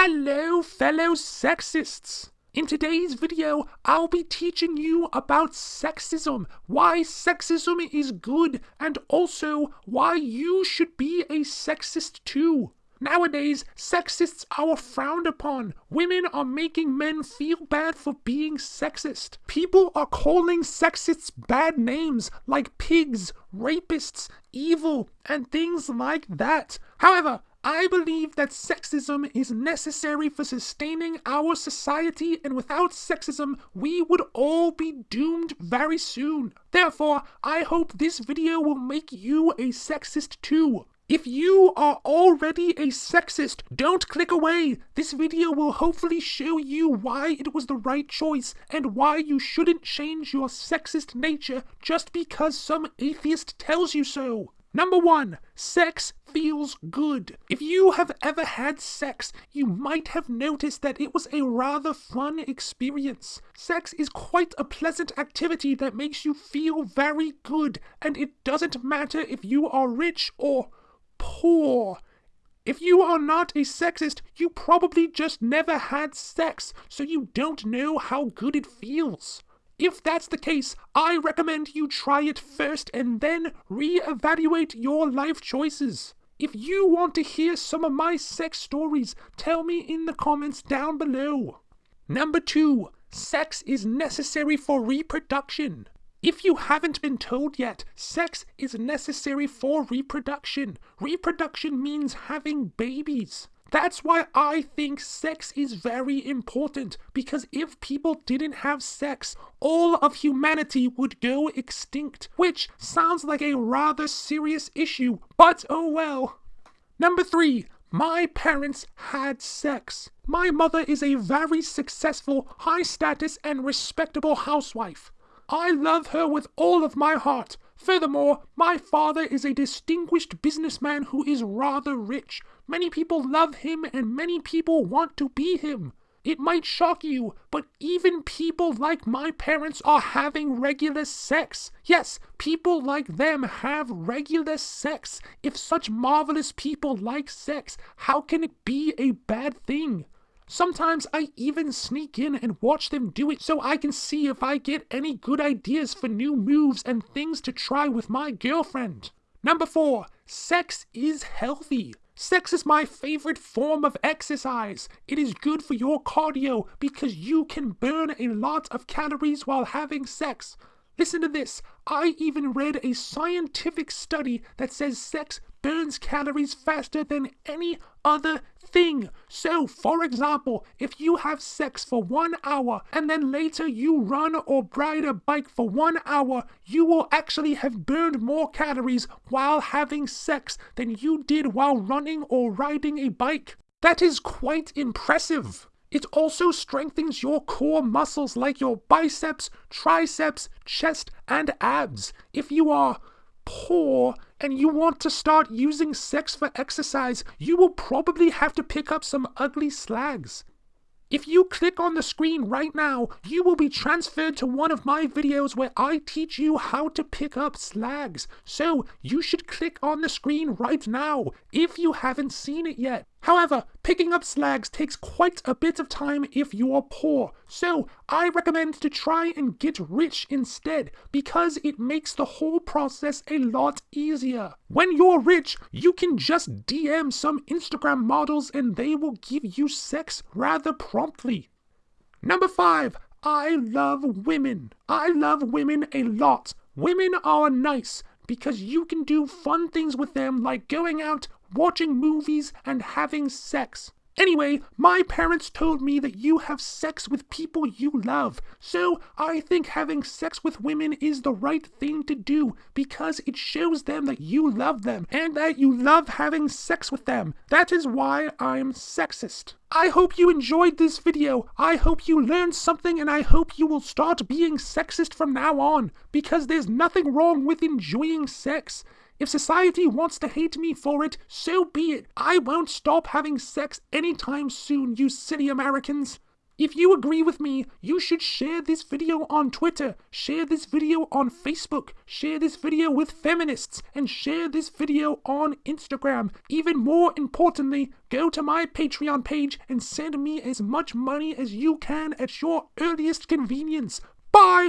Hello, fellow sexists! In today's video, I'll be teaching you about sexism, why sexism is good, and also why you should be a sexist too. Nowadays, sexists are frowned upon. Women are making men feel bad for being sexist. People are calling sexists bad names like pigs, rapists, evil, and things like that. However, I believe that sexism is necessary for sustaining our society, and without sexism, we would all be doomed very soon. Therefore, I hope this video will make you a sexist too. If you are already a sexist, don't click away. This video will hopefully show you why it was the right choice and why you shouldn't change your sexist nature just because some atheist tells you so. Number one, sex feels good. If you have ever had sex, you might have noticed that it was a rather fun experience. Sex is quite a pleasant activity that makes you feel very good, and it doesn't matter if you are rich or poor. If you are not a sexist, you probably just never had sex, so you don't know how good it feels. If that's the case, I recommend you try it first and then re-evaluate your life choices. If you want to hear some of my sex stories, tell me in the comments down below. Number 2. Sex is necessary for reproduction. If you haven't been told yet, sex is necessary for reproduction. Reproduction means having babies. That's why I think sex is very important, because if people didn't have sex, all of humanity would go extinct, which sounds like a rather serious issue, but oh well. Number 3. My parents had sex. My mother is a very successful, high status, and respectable housewife. I love her with all of my heart. Furthermore, my father is a distinguished businessman who is rather rich. Many people love him and many people want to be him. It might shock you, but even people like my parents are having regular sex. Yes, people like them have regular sex. If such marvelous people like sex, how can it be a bad thing? Sometimes I even sneak in and watch them do it so I can see if I get any good ideas for new moves and things to try with my girlfriend. Number 4. Sex is healthy. Sex is my favorite form of exercise. It is good for your cardio because you can burn a lot of calories while having sex. Listen to this. I even read a scientific study that says sex burns calories faster than any other thing. So, for example, if you have sex for one hour and then later you run or ride a bike for one hour, you will actually have burned more calories while having sex than you did while running or riding a bike. That is quite impressive. It also strengthens your core muscles like your biceps, triceps, chest, and abs. If you are poor and you want to start using sex for exercise, you will probably have to pick up some ugly slags. If you click on the screen right now, you will be transferred to one of my videos where I teach you how to pick up slags. So you should click on the screen right now if you haven't seen it yet. However, picking up slags takes quite a bit of time if you are poor, so I recommend to try and get rich instead because it makes the whole process a lot easier. When you're rich, you can just DM some Instagram models and they will give you sex rather promptly. Number 5. I love women. I love women a lot. Women are nice because you can do fun things with them like going out, watching movies, and having sex. Anyway, my parents told me that you have sex with people you love, so I think having sex with women is the right thing to do because it shows them that you love them and that you love having sex with them. That is why I'm sexist. I hope you enjoyed this video. I hope you learned something and I hope you will start being sexist from now on because there's nothing wrong with enjoying sex. If society wants to hate me for it, so be it. I won't stop having sex anytime soon, you silly Americans. If you agree with me, you should share this video on Twitter, share this video on Facebook, share this video with feminists, and share this video on Instagram. Even more importantly, go to my Patreon page and send me as much money as you can at your earliest convenience. Bye!